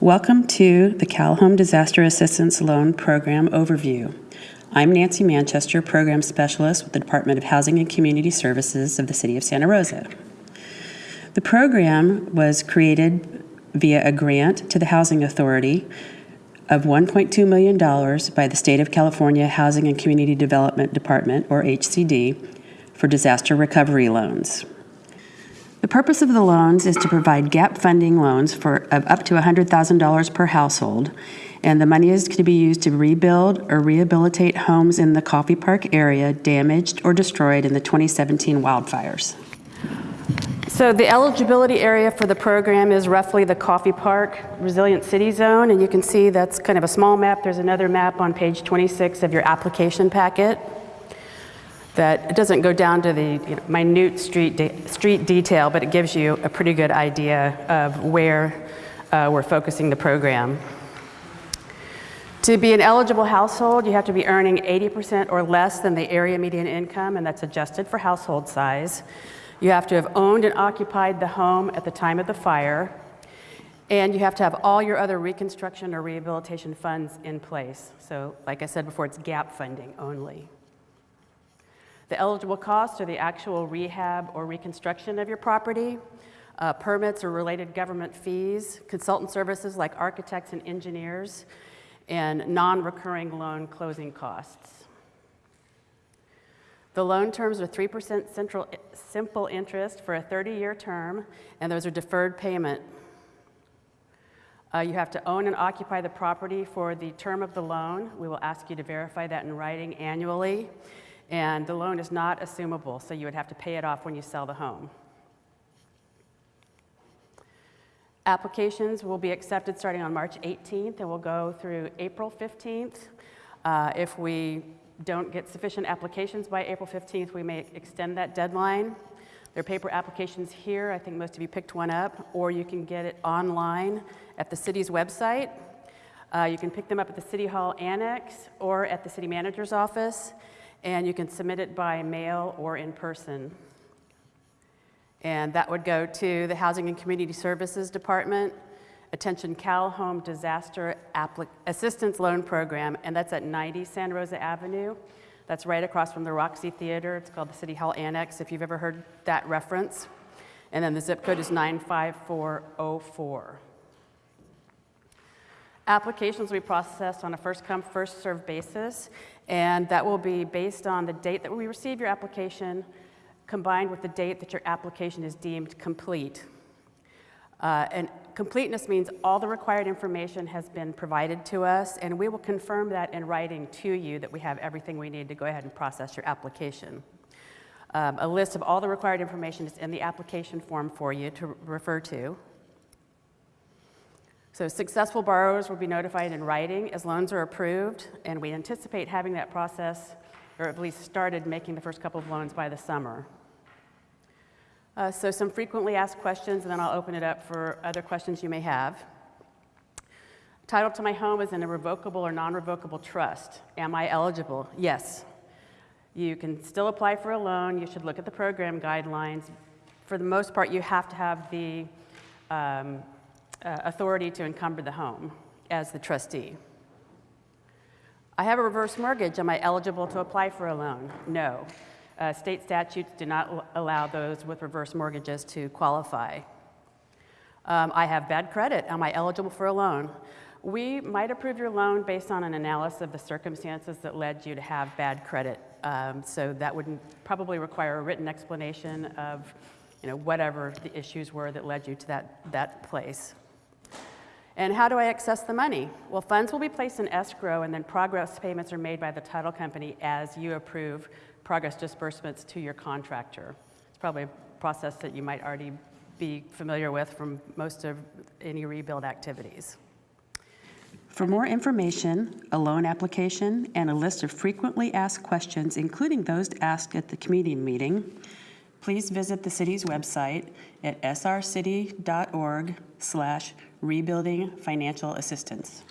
Welcome to the Cal Home Disaster Assistance Loan Program Overview. I'm Nancy Manchester, Program Specialist with the Department of Housing and Community Services of the City of Santa Rosa. The program was created via a grant to the Housing Authority of $1.2 million by the State of California Housing and Community Development Department, or HCD, for disaster recovery loans. The purpose of the loans is to provide gap funding loans for of up to $100,000 per household, and the money is to be used to rebuild or rehabilitate homes in the Coffey Park area damaged or destroyed in the 2017 wildfires. So the eligibility area for the program is roughly the Coffey Park Resilient City Zone, and you can see that's kind of a small map. There's another map on page 26 of your application packet that it doesn't go down to the you know, minute street, de street detail, but it gives you a pretty good idea of where uh, we're focusing the program. To be an eligible household, you have to be earning 80% or less than the area median income, and that's adjusted for household size. You have to have owned and occupied the home at the time of the fire, and you have to have all your other reconstruction or rehabilitation funds in place. So like I said before, it's gap funding only. The eligible costs are the actual rehab or reconstruction of your property, uh, permits or related government fees, consultant services like architects and engineers, and non-recurring loan closing costs. The loan terms are 3% central, simple interest for a 30-year term, and those are deferred payment. Uh, you have to own and occupy the property for the term of the loan. We will ask you to verify that in writing annually. And the loan is not assumable, so you would have to pay it off when you sell the home. Applications will be accepted starting on March 18th and will go through April 15th. Uh, if we don't get sufficient applications by April 15th, we may extend that deadline. There are paper applications here. I think most of you picked one up, or you can get it online at the city's website. Uh, you can pick them up at the City Hall Annex or at the city manager's office and you can submit it by mail or in person. And that would go to the Housing and Community Services Department, Attention Cal Home Disaster Assistance Loan Program, and that's at 90 Santa Rosa Avenue. That's right across from the Roxy Theater. It's called the City Hall Annex, if you've ever heard that reference. And then the zip code is 95404. Applications will be processed on a first come, first served basis, and that will be based on the date that we receive your application combined with the date that your application is deemed complete. Uh, and completeness means all the required information has been provided to us, and we will confirm that in writing to you that we have everything we need to go ahead and process your application. Um, a list of all the required information is in the application form for you to refer to. So successful borrowers will be notified in writing as loans are approved, and we anticipate having that process, or at least started making the first couple of loans by the summer. Uh, so some frequently asked questions, and then I'll open it up for other questions you may have. Title to my home is in a revocable or non-revocable trust. Am I eligible? Yes. You can still apply for a loan. You should look at the program guidelines. For the most part, you have to have the um, uh, authority to encumber the home as the trustee. I have a reverse mortgage. Am I eligible to apply for a loan? No. Uh, state statutes do not allow those with reverse mortgages to qualify. Um, I have bad credit. Am I eligible for a loan? We might approve your loan based on an analysis of the circumstances that led you to have bad credit. Um, so that would probably require a written explanation of you know, whatever the issues were that led you to that, that place. And how do I access the money? Well, funds will be placed in escrow and then progress payments are made by the title company as you approve progress disbursements to your contractor. It's probably a process that you might already be familiar with from most of any rebuild activities. For more information, a loan application, and a list of frequently asked questions, including those asked at the committee meeting, please visit the city's website at srcity.org slash rebuilding financial assistance.